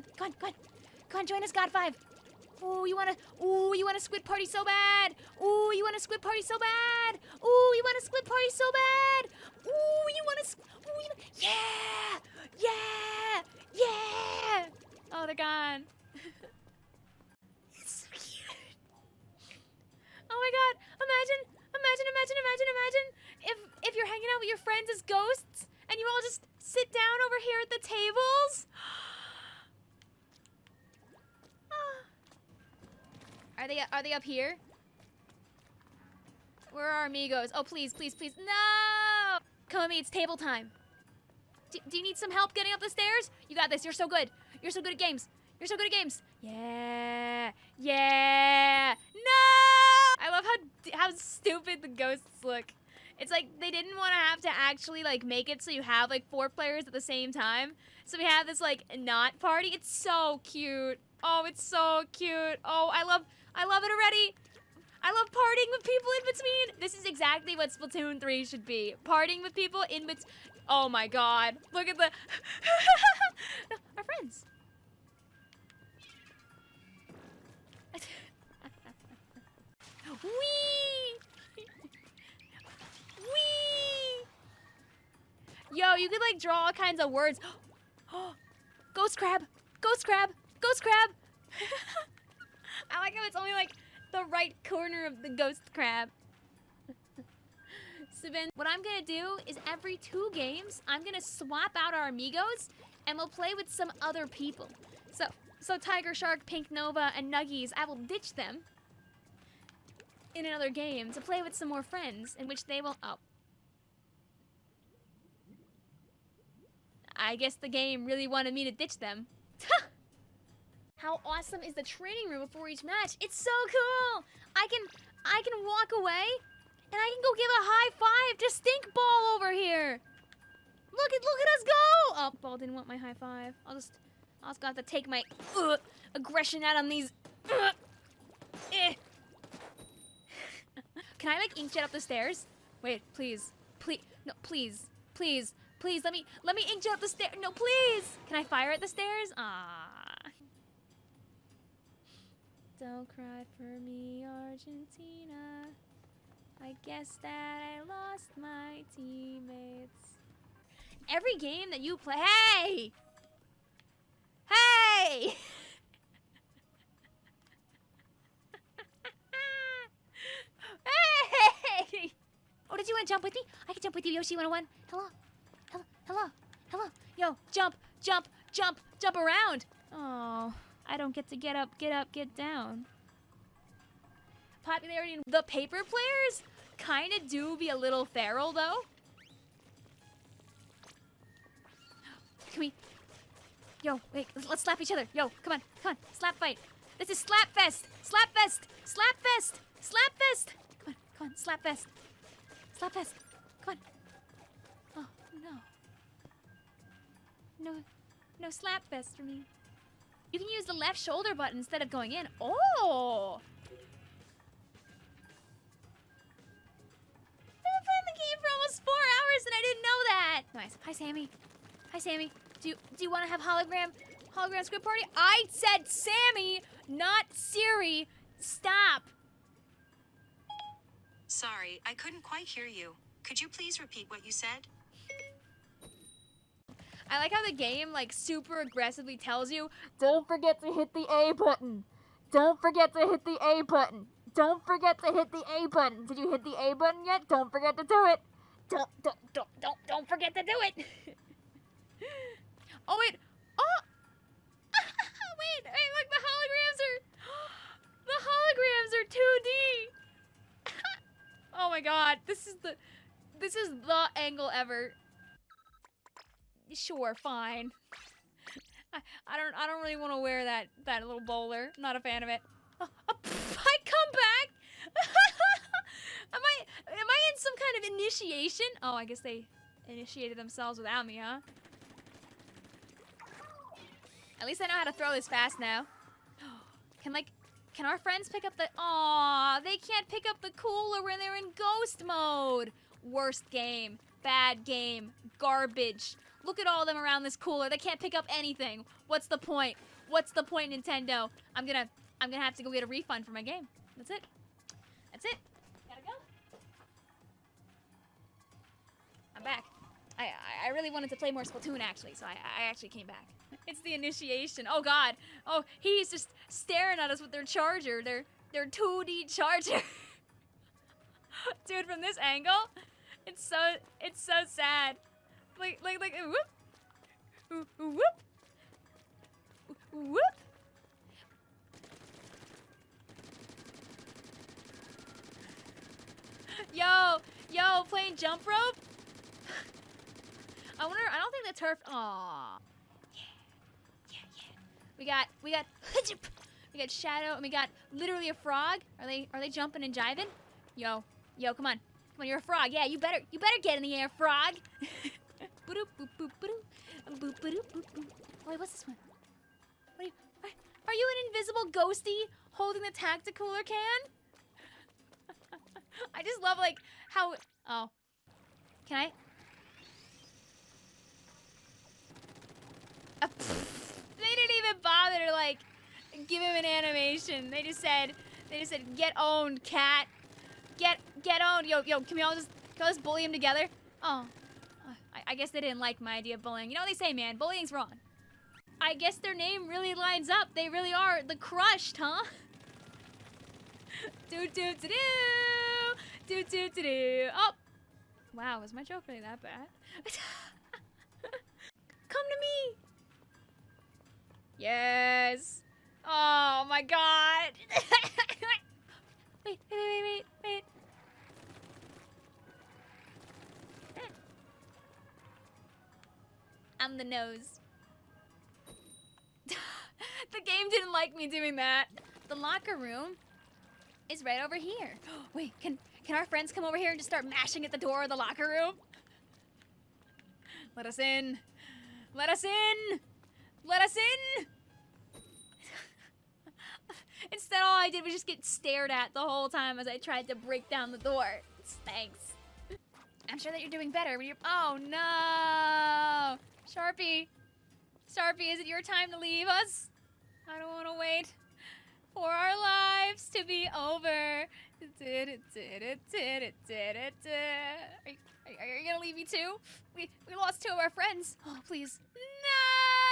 on, come on, come on. Come on, join us, God 5. Ooh, you wanna, ooh, you want a squid party so bad. Ooh, you want a squid party so bad. Ooh, you want a squid party so bad. Ooh, you want a, ooh, you, yeah, yeah, yeah. Oh, they're gone. it's so cute. Oh my god, imagine, imagine, imagine, imagine, imagine if, if you're hanging out with your friends as ghosts and you all just sit down over here at the tables. Are they are they up here? Where are amigos? Oh, please, please, please. No! Come with me, it's table time. Do, do you need some help getting up the stairs? You got this. You're so good. You're so good at games. You're so good at games. Yeah. Yeah. No! I love how how stupid the ghosts look. It's like they didn't want to have to actually like make it so you have like four players at the same time. So we have this like not party. It's so cute. Oh, it's so cute. Oh, I love I love it already. I love partying with people in between. This is exactly what Splatoon 3 should be. Partying with people in between. Oh my god. Look at the... Our friends. You could like draw all kinds of words. Ghost crab! Ghost crab! Ghost crab! I like how it's only like the right corner of the ghost crab. so then what I'm gonna do is every two games, I'm gonna swap out our amigos and we'll play with some other people. So, so Tiger Shark, Pink Nova, and Nuggies, I will ditch them in another game to play with some more friends in which they will, oh. I guess the game really wanted me to ditch them. How awesome is the training room before each match? It's so cool! I can I can walk away and I can go give a high five to Stink Ball over here. Look at look at us go! Oh, Ball didn't want my high five. I'll just I'll just have to take my uh, aggression out on these. Uh, eh. can I like inkjet up the stairs? Wait, please, please, no, please, please, please. Let me let me inkjet up the stairs. No, please. Can I fire at the stairs? Ah. Don't cry for me, Argentina. I guess that I lost my teammates. Every game that you play- Hey! Hey! hey! Oh, did you want to jump with me? I can jump with you, Yoshi 101. Hello. Hello. Yo, jump, jump, jump, jump around. Oh. I don't get to get up, get up, get down. Popularity in the paper players kind of do be a little feral though. Can we? Yo, wait, let's slap each other. Yo, come on, come on, slap fight. This is slap fest, slap fest, slap fest, slap fest. Come on, come on, slap fest, slap fest. Come on. Oh no. No, no slap fest for me. You can use the left shoulder button instead of going in. Oh! I've been playing the game for almost four hours and I didn't know that. Nice. Hi, Sammy. Hi, Sammy. Do you, do you want to have hologram hologram squid party? I said Sammy, not Siri. Stop. Sorry, I couldn't quite hear you. Could you please repeat what you said? I like how the game like super aggressively tells you, don't forget to hit the A button. Don't forget to hit the A button. Don't forget to hit the A button. Did you hit the A button yet? Don't forget to do it. Don't don't don't don't don't forget to do it. oh wait. Oh. wait, wait, look, the holograms are the holograms are 2D. oh my god, this is the this is the angle ever. Sure, fine. I, I don't I don't really want to wear that that little bowler. Not a fan of it. I come back. am I am I in some kind of initiation? Oh, I guess they initiated themselves without me, huh? At least I know how to throw this fast now. Can like can our friends pick up the Aw, they can't pick up the cooler when they're in ghost mode. Worst game. Bad game. Garbage. Look at all of them around this cooler. They can't pick up anything. What's the point? What's the point, Nintendo? I'm gonna, I'm gonna have to go get a refund for my game. That's it. That's it. Gotta go. I'm back. I, I, I really wanted to play more Splatoon actually, so I, I actually came back. It's the initiation. Oh God. Oh, he's just staring at us with their charger, their their 2D charger. Dude, from this angle, it's so it's so sad. Like like like whoop, Whoop, whoop. Yo, yo, playing jump rope. I wonder. I don't think the turf. Aw. Yeah, yeah, yeah. We got we got we got shadow and we got literally a frog. Are they are they jumping and jiving? Yo, yo, come on, come on. You're a frog. Yeah, you better you better get in the air, frog. Wait, what's this one? What are you? Are, you an invisible ghosty holding the tacticooler can? I just love like how. Oh, can I? Uh, they didn't even bother to like give him an animation. They just said, they just said, get owned, cat. Get get owned. Yo yo, can we all just can we all just bully him together? Oh, I, I guess they didn't like my idea of bullying. You know what they say, man? Bullying's wrong. I guess their name really lines up. They really are the crushed, huh? do do do do do do do do. Oh, wow, was my joke really that bad? Come to me. Yes. Oh my god. I'm the nose. the game didn't like me doing that. The locker room is right over here. Wait, can can our friends come over here and just start mashing at the door of the locker room? Let us in. Let us in. Let us in. Instead, all I did was just get stared at the whole time as I tried to break down the door. Thanks. I'm sure that you're doing better when you're. Oh no! Sharpie! Sharpie, is it your time to leave us? I don't want to wait for our lives to be over. Are you, are you gonna leave me too? We we lost two of our friends. Oh please. No!